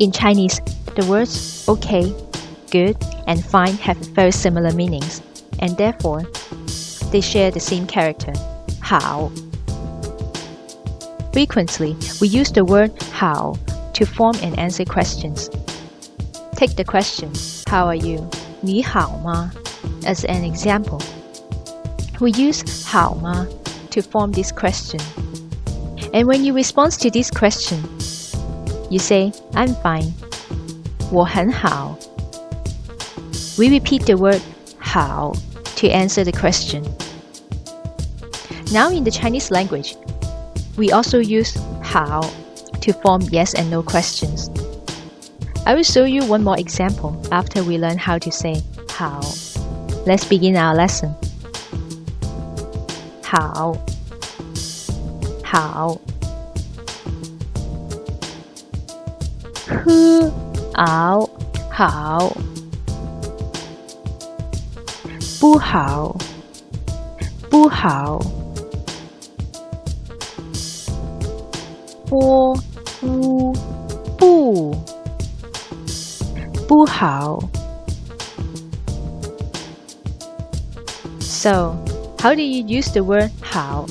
In Chinese, the words okay, good, and fine have very similar meanings, and therefore, they share the same character, 好. Frequently, we use the word 好 to form and answer questions. Take the question, how are you? 你好吗? as an example. We use 好吗 to form this question. And when you respond to this question, you say, I'm fine. 我很好. We repeat the word 好 to answer the question. Now in the Chinese language, we also use 好 to form yes and no questions. I will show you one more example after we learn how to say 好. Let's begin our lesson. 好，好。 喝熬好，不好，不好。波乌不不好。So, how do you use the word 好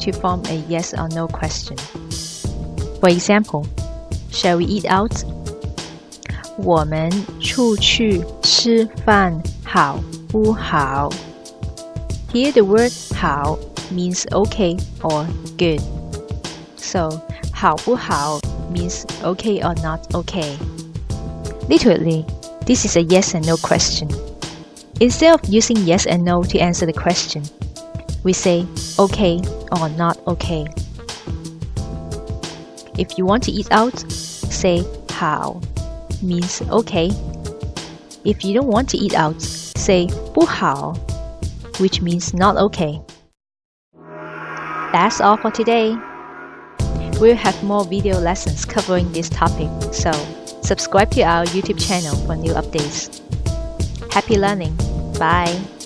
to form a yes or no question? For example, shall we eat out? 我们出去吃饭好不好? Here the word 好 means okay or good. So, 好不好 means okay or not okay. Literally, this is a yes and no question. Instead of using yes and no to answer the question, we say okay or not okay. If you want to eat out, say how means okay. If you don't want to eat out, say 不好, which means not okay. That's all for today. We'll have more video lessons covering this topic, so subscribe to our YouTube channel for new updates. Happy learning! Bye!